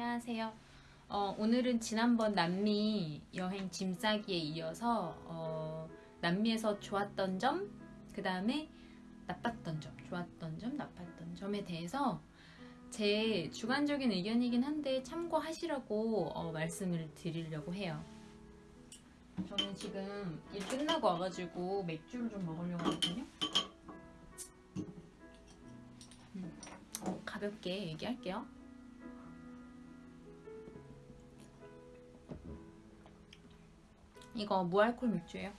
안녕하세요. 어, 오늘은 지난번 남미 여행 짐 싸기에 이어서 어, 남미에서 좋았던 점, 그 다음에 나빴던 점, 좋았던 점, 나빴던 점에 대해서 제 주관적인 의견이긴 한데 참고하시라고 어, 말씀을 드리려고 해요. 저는 지금 일 끝나고 와가지고 맥주를 좀 먹으려고 하거든요. 음, 어, 가볍게 얘기할게요. 이거 무알콜 맥주예요.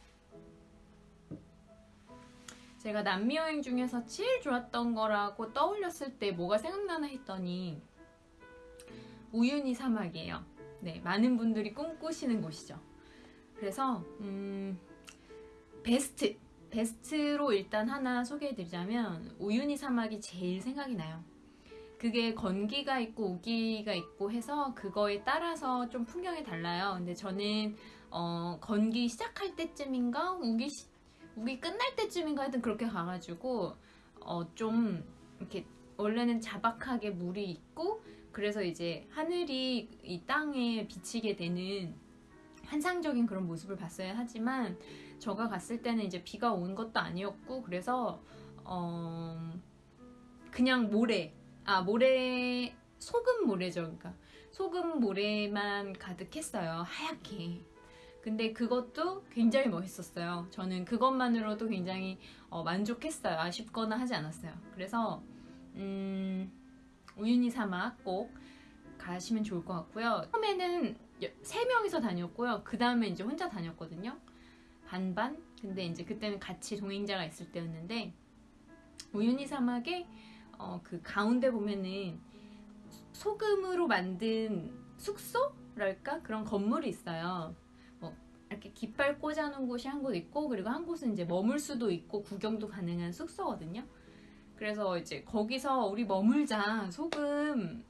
제가 남미 여행 중에서 제일 좋았던 거라고 떠올렸을 때 뭐가 생각나나 했더니 우유니 사막이에요. 네, 많은 분들이 꿈꾸시는 곳이죠. 그래서 음, 베스트 베스트로 일단 하나 소개해드리자면 우유니 사막이 제일 생각이 나요. 그게 건기가 있고 우기가 있고 해서 그거에 따라서 좀 풍경이 달라요. 근데 저는 어, 건기 시작할 때쯤인가? 우기 시, 우기 끝날 때쯤인가? 하여튼 그렇게 가가지고 어, 좀 이렇게 원래는 자박하게 물이 있고 그래서 이제 하늘이 이 땅에 비치게 되는 환상적인 그런 모습을 봤어야 하지만 저가 갔을 때는 이제 비가 온 것도 아니었고 그래서 어 그냥 모래 아 모래 소금 모래죠. 그러니까 소금 모래만 가득했어요. 하얗게 근데 그것도 굉장히 멋있었어요. 저는 그것만으로도 굉장히 어, 만족했어요. 아쉽거나 하지 않았어요. 그래서 음 우유니 사막 꼭 가시면 좋을 것 같고요. 처음에는 세 명이서 다녔고요. 그 다음에 이제 혼자 다녔거든요. 반반? 근데 이제 그때는 같이 동행자가 있을 때였는데 우유니 사막에 어, 그 가운데 보면은 소금으로 만든 숙소랄까? 그런 건물이 있어요. 뭐 이렇게 깃발 꽂아놓은 곳이 한 곳 있고 그리고 한 곳은 이제 머물 수도 있고 구경도 가능한 숙소거든요. 그래서 이제 거기서 우리 머물자 소금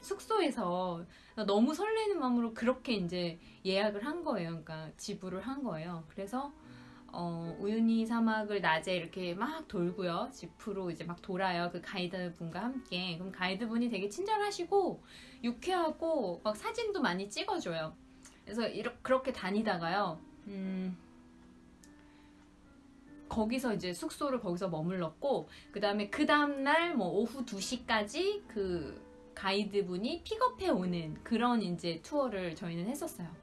숙소에서 너무 설레는 마음으로 그렇게 이제 예약을 한 거예요. 그러니까 지불을 한 거예요. 그래서 어, 우유니 사막을 낮에 이렇게 막 돌고요. 지프로 이제 막 돌아요. 그 가이드 분과 함께. 그럼 가이드 분이 되게 친절하시고 유쾌하고 막 사진도 많이 찍어줘요. 그래서 이렇게 그렇게 다니다가요. 음, 거기서 이제 숙소를 거기서 머물렀고 그 다음에 그 다음날 뭐 오후 2시까지 그 가이드분이 픽업해 오는 그런 이제 투어를 저희는 했었어요.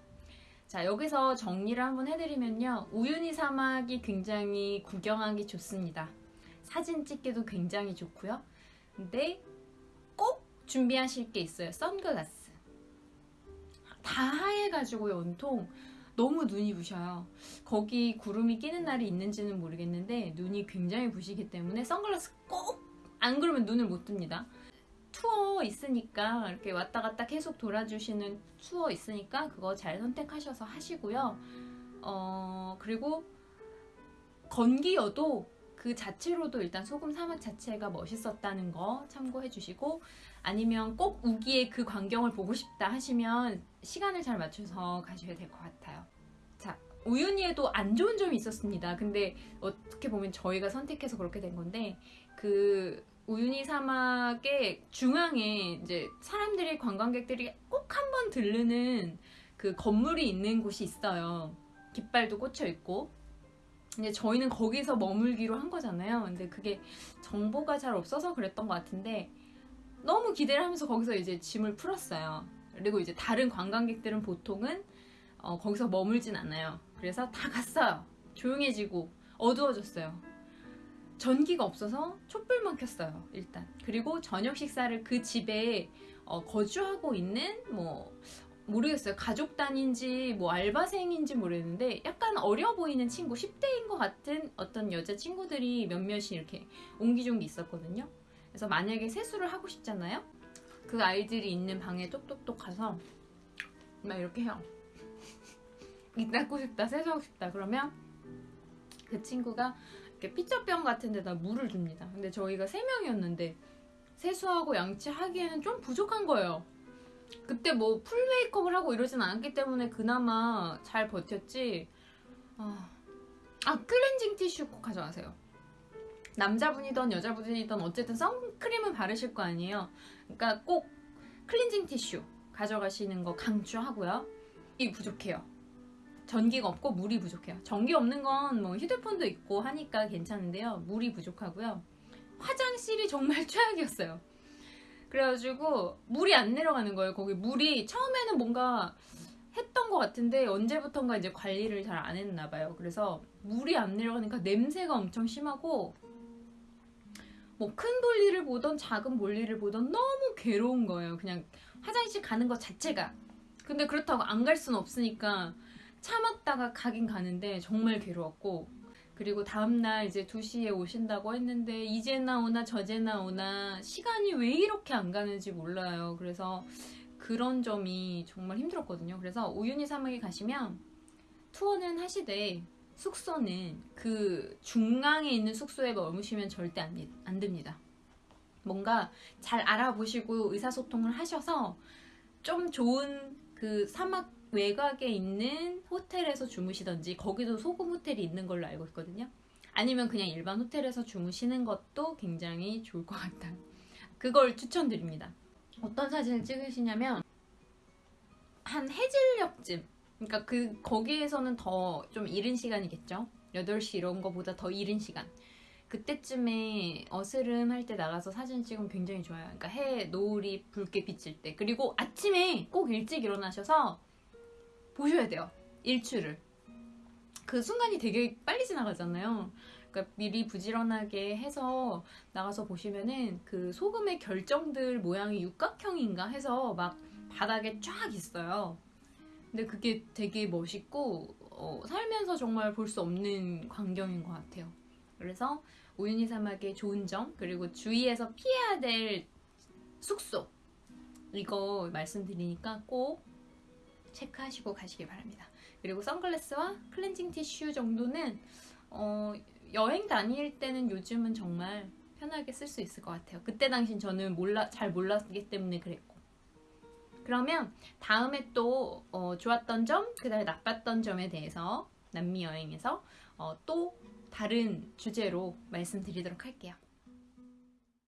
자 여기서 정리를 한번 해드리면요 우유니 사막이 굉장히 구경하기 좋습니다 사진 찍기도 굉장히 좋고요 근데 꼭 준비하실 게 있어요 선글라스 다 하얘가지고요 온통 너무 눈이 부셔요 거기 구름이 끼는 날이 있는지는 모르겠는데 눈이 굉장히 부시기 때문에 선글라스 꼭 안 그러면 눈을 못 뜹니다 투어 있으니까 이렇게 왔다 갔다 계속 돌아주시는 투어 있으니까 그거 잘 선택하셔서 하시고요. 어, 그리고 건기여도 그 자체로도 일단 소금 사막 자체가 멋있었다는 거 참고해 주시고 아니면 꼭 우기의 그 광경을 보고 싶다 하시면 시간을 잘 맞춰서 가셔야 될 것 같아요. 자, 우윤희에도 안 좋은 점이 있었습니다. 근데 어떻게 보면 저희가 선택해서 그렇게 된 건데 그 우유니 사막의 중앙에 이제 사람들이 관광객들이 꼭 한 번 들르는 그 건물이 있는 곳이 있어요. 깃발도 꽂혀 있고. 근데 저희는 거기서 머물기로 한 거잖아요. 근데 그게 정보가 잘 없어서 그랬던 것 같은데 너무 기대를 하면서 거기서 이제 짐을 풀었어요. 그리고 이제 다른 관광객들은 보통은 어, 거기서 머물진 않아요. 그래서 다 갔어요. 조용해지고 어두워졌어요. 전기가 없어서 촛불만 켰어요 일단 그리고 저녁 식사를 그 집에 어, 거주하고 있는 뭐 모르겠어요 가족 단인지 뭐 알바생인지 모르겠는데 약간 어려 보이는 친구 10대인 것 같은 어떤 여자 친구들이 몇몇이 이렇게 옹기종기 있었거든요 그래서 만약에 세수를 하고 싶잖아요 그 아이들이 있는 방에 똑똑똑 가서 막 이렇게 해요 이 닦고 싶다 세수하고 싶다 그러면 그 친구가 이렇게 피자병 같은 데다 물을 줍니다. 근데 저희가 3명이었는데 세수하고 양치하기에는 좀 부족한 거예요. 그때 뭐 풀 메이크업을 하고 이러진 않았기 때문에 그나마 잘 버텼지 아, 아 클렌징 티슈 꼭 가져가세요. 남자분이든 여자분이든 어쨌든 선크림은 바르실 거 아니에요. 그러니까 꼭 클렌징 티슈 가져가시는 거 강추하고요. 이 부족해요. 전기가 없고 물이 부족해요. 전기 없는 건 뭐 휴대폰도 있고 하니까 괜찮은데요. 물이 부족하고요. 화장실이 정말 최악이었어요. 그래가지고 물이 안 내려가는 거예요. 거기 물이 처음에는 뭔가 했던 것 같은데 언제부턴가 이제 관리를 잘 안 했나 봐요. 그래서 물이 안 내려가니까 냄새가 엄청 심하고 뭐 큰 볼일을 보던 작은 볼일을 보던 너무 괴로운 거예요. 그냥 화장실 가는 것 자체가. 근데 그렇다고 안 갈 수는 없으니까 참았다가 가긴 가는데 정말 괴로웠고 그리고 다음날 이제 2시에 오신다고 했는데 이제 나 오나 저제 나 오나 시간이 왜 이렇게 안 가는지 몰라요. 그래서 그런 점이 정말 힘들었거든요. 그래서 우유니 사막에 가시면 투어는 하시되 숙소는 그 중앙에 있는 숙소에 머무시면 절대 안, 돼- 안 됩니다. 뭔가 잘 알아보시고 의사소통을 하셔서 좀 좋은 그 사막 외곽에 있는 호텔에서 주무시던지 거기도 소금 호텔이 있는 걸로 알고 있거든요. 아니면 그냥 일반 호텔에서 주무시는 것도 굉장히 좋을 것 같아요. 그걸 추천드립니다. 어떤 사진을 찍으시냐면 한 해질녘쯤 그러니까 그 거기에서는 더 좀 이른 시간이겠죠. 8시 이런 거보다 더 이른 시간. 그때쯤에 어스름 할 때 나가서 사진 찍으면 굉장히 좋아요. 그러니까 해 노을이 붉게 비칠 때. 그리고 아침에 꼭 일찍 일어나셔서 보셔야 돼요. 일출을. 그 순간이 되게 빨리 지나가잖아요. 그러니까 미리 부지런하게 해서 나가서 보시면은 그 소금의 결정들 모양이 육각형인가 해서 막 바닥에 쫙 있어요. 근데 그게 되게 멋있고 어, 살면서 정말 볼 수 없는 광경인 것 같아요. 그래서 우유니 사막의 좋은 점 그리고 주위에서 피해야 될 숙소 이거 말씀드리니까 꼭 체크하시고 가시기 바랍니다. 그리고 선글라스와 클렌징 티슈 정도는 어, 여행 다닐 때는 요즘은 정말 편하게 쓸 수 있을 것 같아요. 그때 당신 저는 몰라 잘 몰랐기 때문에 그랬고. 그러면 다음에 또 어, 좋았던 점, 그 다음에 나빴던 점에 대해서 남미 여행에서 어, 또 다른 주제로 말씀드리도록 할게요.